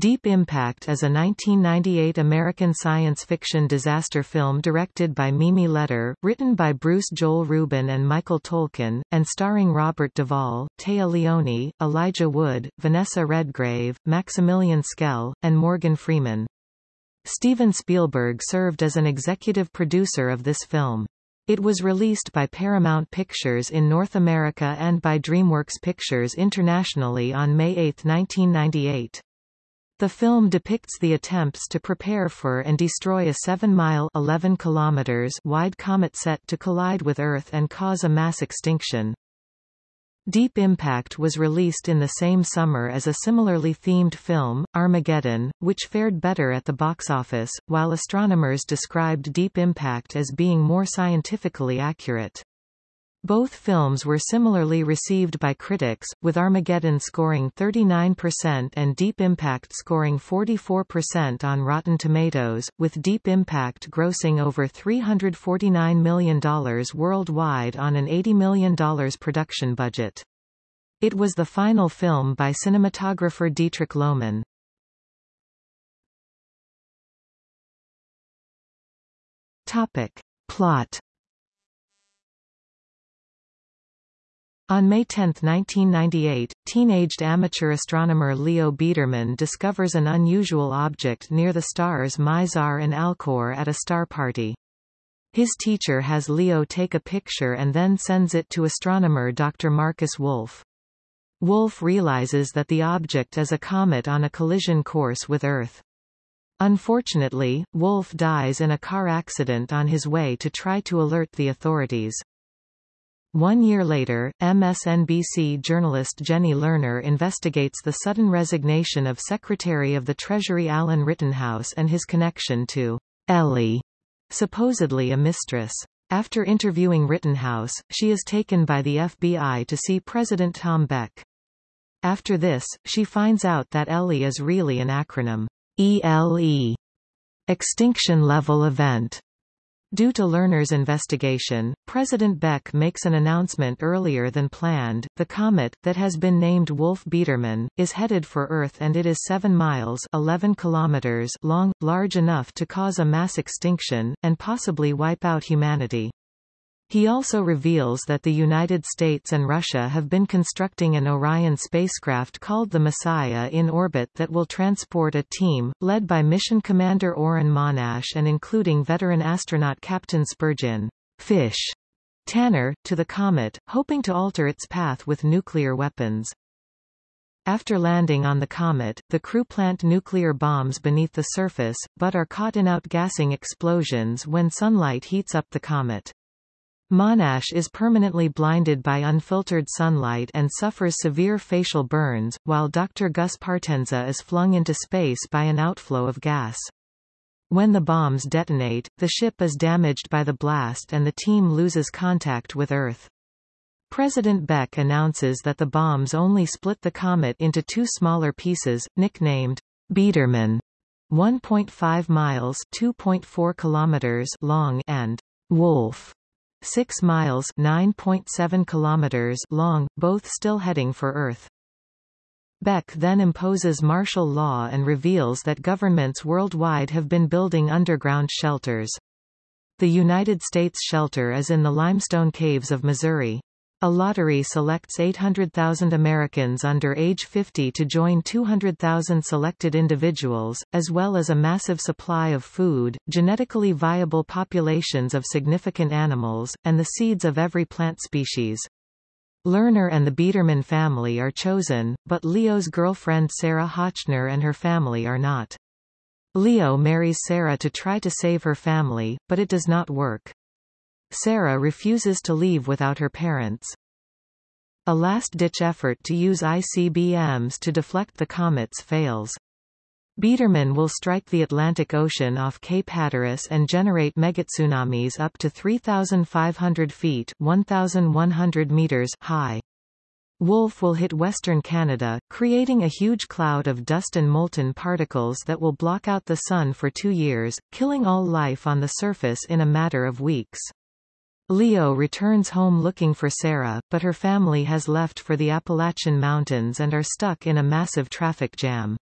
Deep Impact is a 1998 American science fiction disaster film directed by Mimi Leder, written by Bruce Joel Rubin and Michael Tolkin, and starring Robert Duvall, Téa Leoni, Elijah Wood, Vanessa Redgrave, Maximilian Schell, and Morgan Freeman. Steven Spielberg served as an executive producer of this film. It was released by Paramount Pictures in North America and by DreamWorks Pictures internationally on May 8, 1998. The film depicts the attempts to prepare for and destroy a 7-mile (11 kilometers) wide comet set to collide with Earth and cause a mass extinction. Deep Impact was released in the same summer as a similarly themed film, Armageddon, which fared better at the box office, while astronomers described Deep Impact as being more scientifically accurate. Both films were similarly received by critics, with Armageddon scoring 39% and Deep Impact scoring 44% on Rotten Tomatoes, with Deep Impact grossing over $349 million worldwide on an $80 million production budget. It was the final film by cinematographer Dietrich Lohmann. Topic. Plot On May 10, 1998, teenaged amateur astronomer Leo Biederman discovers an unusual object near the stars Mizar and Alcor at a star party. His teacher has Leo take a picture and then sends it to astronomer Dr. Markus Wolf. Wolf realizes that the object is a comet on a collision course with Earth. Unfortunately, Wolf dies in a car accident on his way to try to alert the authorities. One year later, MSNBC journalist Jenny Lerner investigates the sudden resignation of Secretary of the Treasury Alan Rittenhouse and his connection to Ellie, supposedly a mistress. After interviewing Rittenhouse, she is taken by the FBI to see President Tom Beck. After this, she finds out that Ellie is really an acronym, ELE, Extinction Level Event. Due to Lerner's investigation, President Beck makes an announcement earlier than planned. The comet, that has been named Wolf-Biederman, is headed for Earth and it is 7 miles 11 kilometers long, large enough to cause a mass extinction, and possibly wipe out humanity. He also reveals that the United States and Russia have been constructing an Orion spacecraft called the Messiah in orbit that will transport a team, led by Mission Commander Oren Monash and including veteran astronaut Captain Spurgeon Fish Tanner, to the comet, hoping to alter its path with nuclear weapons. After landing on the comet, the crew plant nuclear bombs beneath the surface, but are caught in outgassing explosions when sunlight heats up the comet. Monash is permanently blinded by unfiltered sunlight and suffers severe facial burns, while Dr. Gus Partenza is flung into space by an outflow of gas. When the bombs detonate, the ship is damaged by the blast and the team loses contact with Earth. President Beck announces that the bombs only split the comet into two smaller pieces, nicknamed Biederman, 1.5 miles (2.4 kilometers) long, and Wolf, 6 miles 9.7 kilometers long, both still heading for Earth. Beck then imposes martial law and reveals that governments worldwide have been building underground shelters. The United States shelter is in the limestone caves of Missouri. A lottery selects 800,000 Americans under age 50 to join 200,000 selected individuals, as well as a massive supply of food, genetically viable populations of significant animals, and the seeds of every plant species. Lerner and the Biederman family are chosen, but Leo's girlfriend Sarah Hotchner and her family are not. Leo marries Sarah to try to save her family, but it does not work. Sarah refuses to leave without her parents. A last-ditch effort to use ICBMs to deflect the comets fails. Biederman will strike the Atlantic Ocean off Cape Hatteras and generate megatsunamis up to 3,500 feet 1,100 meters high. Wolf will hit western Canada, creating a huge cloud of dust and molten particles that will block out the sun for two years, killing all life on the surface in a matter of weeks. Leo returns home looking for Sarah, but her family has left for the Appalachian Mountains and are stuck in a massive traffic jam.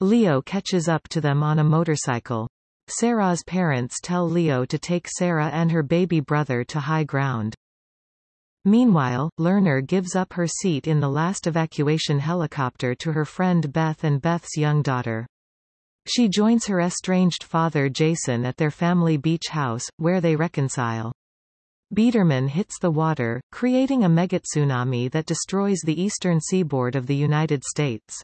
Leo catches up to them on a motorcycle. Sarah's parents tell Leo to take Sarah and her baby brother to high ground. Meanwhile, Lerner gives up her seat in the last evacuation helicopter to her friend Beth and Beth's young daughter. She joins her estranged father Jason at their family beach house, where they reconcile. Biederman hits the water, creating a megatsunami that destroys the eastern seaboard of the United States.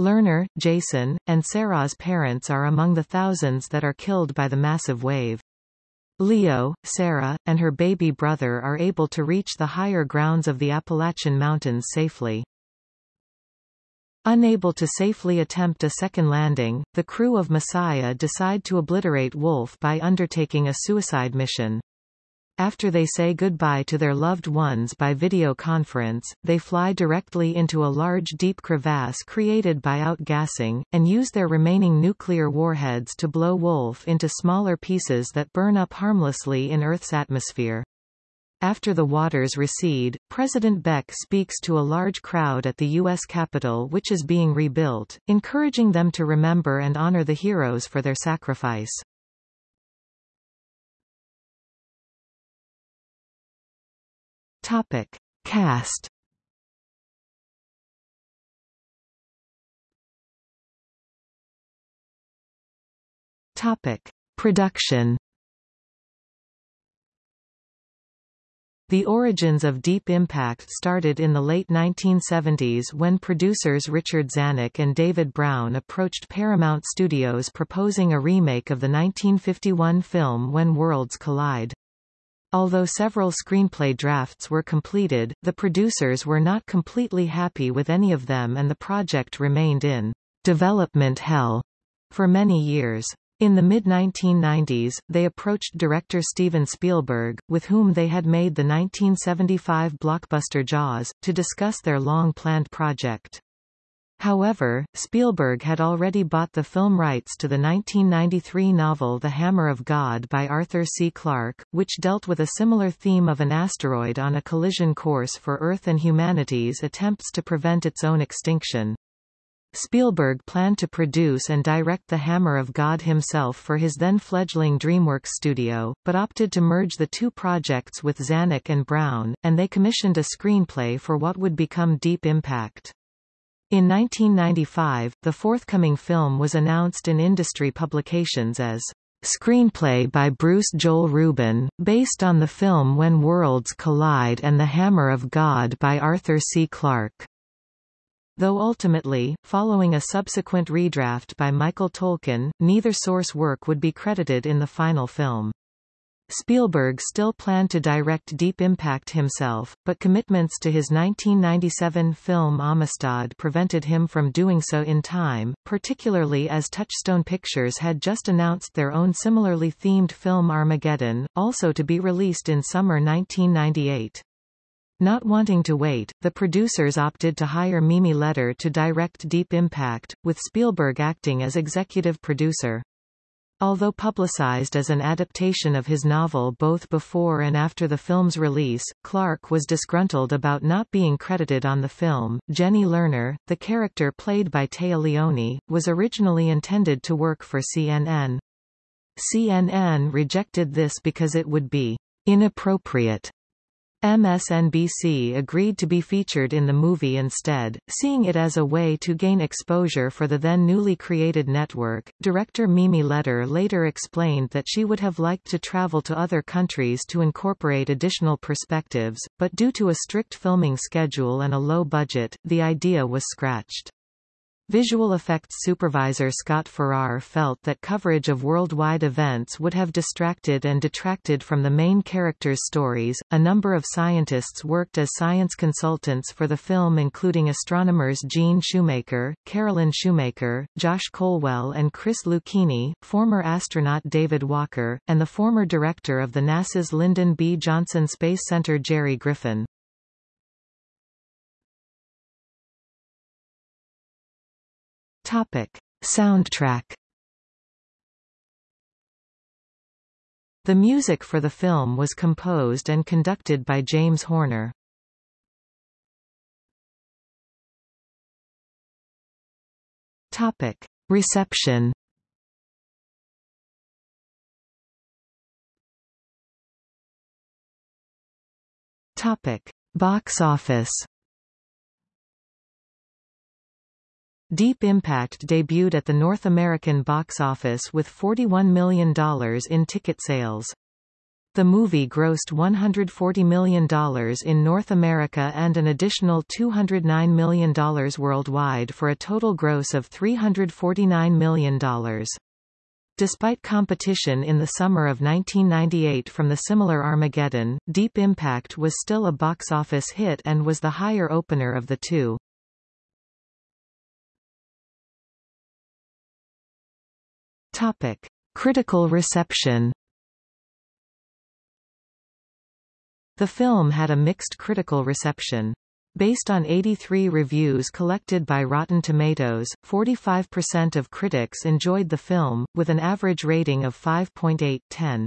Lerner, Jason, and Sarah's parents are among the thousands that are killed by the massive wave. Leo, Sarah, and her baby brother are able to reach the higher grounds of the Appalachian Mountains safely. Unable to safely attempt a second landing, the crew of Messiah decide to obliterate Wolf by undertaking a suicide mission. After they say goodbye to their loved ones by video conference, they fly directly into a large deep crevasse created by outgassing, and use their remaining nuclear warheads to blow Wolf into smaller pieces that burn up harmlessly in Earth's atmosphere. After the waters recede, President Beck speaks to a large crowd at the U.S. Capitol which is being rebuilt, encouraging them to remember and honor the heroes for their sacrifice. Topic. Cast Topic. Production The origins of Deep Impact started in the late 1970s when producers Richard Zanuck and David Brown approached Paramount Studios proposing a remake of the 1951 film When Worlds Collide. Although several screenplay drafts were completed, the producers were not completely happy with any of them and the project remained in development hell for many years. In the mid-1990s, they approached director Steven Spielberg, with whom they had made the 1975 blockbuster Jaws, to discuss their long-planned project. However, Spielberg had already bought the film rights to the 1993 novel The Hammer of God by Arthur C. Clarke, which dealt with a similar theme of an asteroid on a collision course for Earth and humanity's attempts to prevent its own extinction. Spielberg planned to produce and direct The Hammer of God himself for his then fledgling DreamWorks studio, but opted to merge the two projects with Zanuck and Brown, and they commissioned a screenplay for what would become Deep Impact. In 1995, the forthcoming film was announced in industry publications as Screenplay by Bruce Joel Rubin, based on the film When Worlds Collide and The Hammer of God by Arthur C. Clarke. Though ultimately, following a subsequent redraft by Michael Tolkin, neither source work would be credited in the final film. Spielberg still planned to direct Deep Impact himself, but commitments to his 1997 film Amistad prevented him from doing so in time, particularly as Touchstone Pictures had just announced their own similarly themed film Armageddon, also to be released in summer 1998. Not wanting to wait, the producers opted to hire Mimi Leder to direct Deep Impact, with Spielberg acting as executive producer. Although publicized as an adaptation of his novel both before and after the film's release, Clarke was disgruntled about not being credited on the film. Jenny Lerner, the character played by Téa Leoni, was originally intended to work for CNN. CNN rejected this because it would be inappropriate MSNBC agreed to be featured in the movie instead, seeing it as a way to gain exposure for the then newly created network. Director Mimi Leder later explained that she would have liked to travel to other countries to incorporate additional perspectives, but due to a strict filming schedule and a low budget, the idea was scratched. Visual effects supervisor Scott Farrar felt that coverage of worldwide events would have distracted and detracted from the main characters' stories. A number of scientists worked as science consultants for the film, including astronomers Gene Shoemaker, Carolyn Shoemaker, Josh Colwell, and Chris Luchini, former astronaut David Walker, and the former director of the NASA's Lyndon B. Johnson Space Center Jerry Griffin. Topic: Soundtrack. The music for the film was composed and conducted by James Horner. Topic: Reception Topic. Box office Deep Impact debuted at the North American box office with $41 million in ticket sales. The movie grossed $140 million in North America and an additional $209 million worldwide for a total gross of $349 million. Despite competition in the summer of 1998 from the similar Armageddon, Deep Impact was still a box office hit and was the higher opener of the two. Topic. Critical reception The film had a mixed critical reception. Based on 83 reviews collected by Rotten Tomatoes, 45% of critics enjoyed the film, with an average rating of 5.8/10.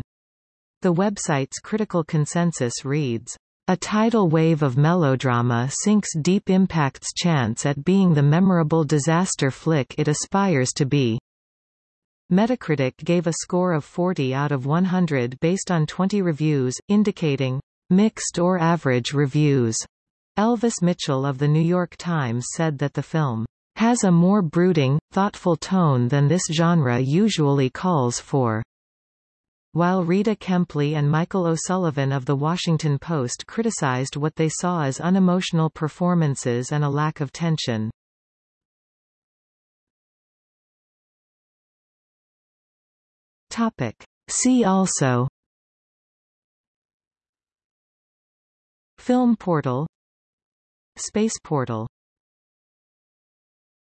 The website's critical consensus reads, a tidal wave of melodrama sinks Deep Impact's chance at being the memorable disaster flick it aspires to be. Metacritic gave a score of 40 out of 100 based on 20 reviews, indicating mixed or average reviews. Elvis Mitchell of The New York Times said that the film has a more brooding, thoughtful tone than this genre usually calls for. While Rita Kempley and Michael O'Sullivan of The Washington Post criticized what they saw as unemotional performances and a lack of tension. Topic. See also. Film portal. Space portal